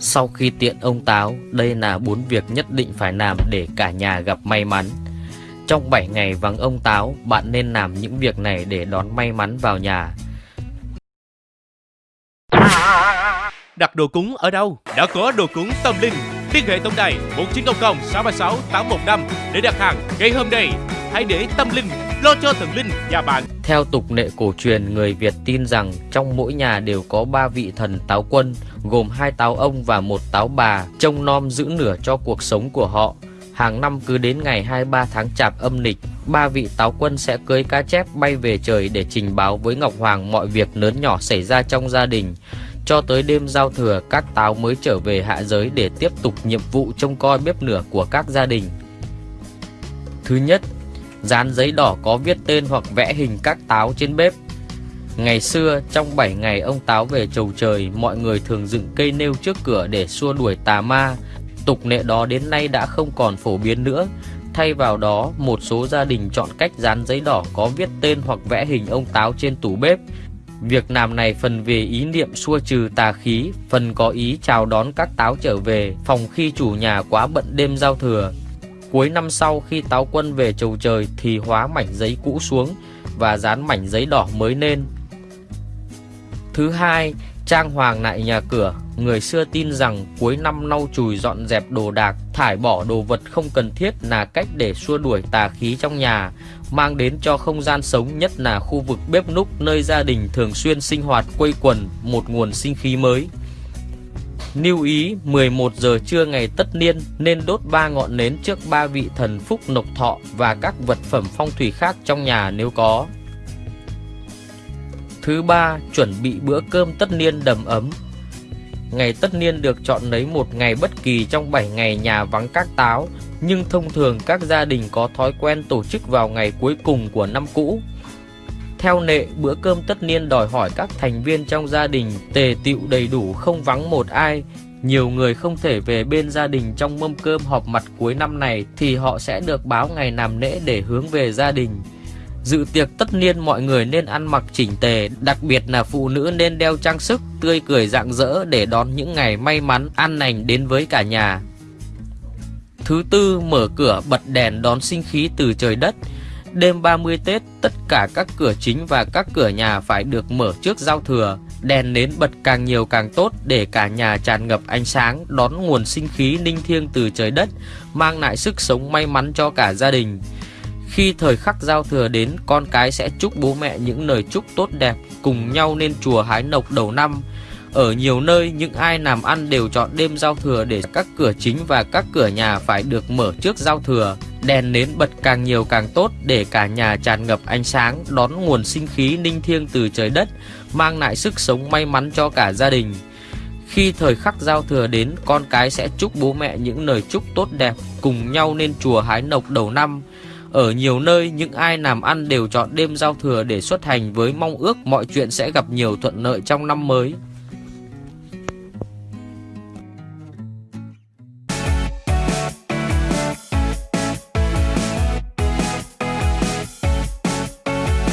Sau khi tiện ông Táo, đây là bốn việc nhất định phải làm để cả nhà gặp may mắn. Trong 7 ngày vắng ông Táo, bạn nên làm những việc này để đón may mắn vào nhà. Đặt đồ cúng ở đâu? Đã có đồ cúng tâm linh. Liên hệ tổng đài 1900 636 815 để đặt hàng ngay hôm nay. Hãy để tâm linh lo cho thần linh nhà bạn. Theo tục lệ cổ truyền, người Việt tin rằng trong mỗi nhà đều có ba vị thần táo quân, gồm hai táo ông và một táo bà, trông nom giữ nửa cho cuộc sống của họ. Hàng năm cứ đến ngày 23 tháng chạp âm lịch, ba vị táo quân sẽ cưới cá chép bay về trời để trình báo với Ngọc Hoàng mọi việc lớn nhỏ xảy ra trong gia đình. Cho tới đêm giao thừa, các táo mới trở về hạ giới để tiếp tục nhiệm vụ trông coi bếp lửa của các gia đình. Thứ nhất, dán giấy đỏ có viết tên hoặc vẽ hình các táo trên bếp. Ngày xưa, trong 7 ngày ông táo về chầu trời, mọi người thường dựng cây nêu trước cửa để xua đuổi tà ma. Tục lệ đó đến nay đã không còn phổ biến nữa. Thay vào đó, một số gia đình chọn cách dán giấy đỏ có viết tên hoặc vẽ hình ông táo trên tủ bếp. Việc làm này phần về ý niệm xua trừ tà khí, phần có ý chào đón các táo trở về, phòng khi chủ nhà quá bận đêm giao thừa. Cuối năm sau khi táo quân về chầu trời thì hóa mảnh giấy cũ xuống và dán mảnh giấy đỏ mới lên. Thứ hai, trang hoàng lại nhà cửa. Người xưa tin rằng cuối năm lau chùi dọn dẹp đồ đạc, thải bỏ đồ vật không cần thiết là cách để xua đuổi tà khí trong nhà, mang đến cho không gian sống nhất là khu vực bếp núc nơi gia đình thường xuyên sinh hoạt quây quần một nguồn sinh khí mới. Lưu ý 11 giờ trưa ngày tất niên nên đốt ba ngọn nến trước ba vị thần phúc nộc thọ và các vật phẩm phong thủy khác trong nhà nếu có. Thứ ba, chuẩn bị bữa cơm tất niên đầm ấm. Ngày tất niên được chọn lấy một ngày bất kỳ trong 7 ngày nhà vắng các táo, nhưng thông thường các gia đình có thói quen tổ chức vào ngày cuối cùng của năm cũ. Theo nệ, bữa cơm tất niên đòi hỏi các thành viên trong gia đình tề tựu đầy đủ không vắng một ai. Nhiều người không thể về bên gia đình trong mâm cơm họp mặt cuối năm này thì họ sẽ được báo ngày làm lễ để hướng về gia đình. Dự tiệc tất niên mọi người nên ăn mặc chỉnh tề, đặc biệt là phụ nữ nên đeo trang sức, tươi cười rạng rỡ để đón những ngày may mắn, an lành đến với cả nhà. Thứ tư, mở cửa bật đèn đón sinh khí từ trời đất. Đêm 30 Tết, tất cả các cửa chính và các cửa nhà phải được mở trước giao thừa. Đèn nến bật càng nhiều càng tốt để cả nhà tràn ngập ánh sáng, đón nguồn sinh khí ninh thiêng từ trời đất, mang lại sức sống may mắn cho cả gia đình. Khi thời khắc giao thừa đến, con cái sẽ chúc bố mẹ những lời chúc tốt đẹp, cùng nhau lên chùa hái nộc đầu năm. Ở nhiều nơi, những ai làm ăn đều chọn đêm giao thừa để các cửa chính và các cửa nhà phải được mở trước giao thừa. Đèn nến bật càng nhiều càng tốt để cả nhà tràn ngập ánh sáng, đón nguồn sinh khí ninh thiêng từ trời đất, mang lại sức sống may mắn cho cả gia đình. Khi thời khắc giao thừa đến, con cái sẽ chúc bố mẹ những lời chúc tốt đẹp, cùng nhau lên chùa hái nộc đầu năm. Ở nhiều nơi, những ai làm ăn đều chọn đêm giao thừa để xuất hành với mong ước mọi chuyện sẽ gặp nhiều thuận lợi trong năm mới.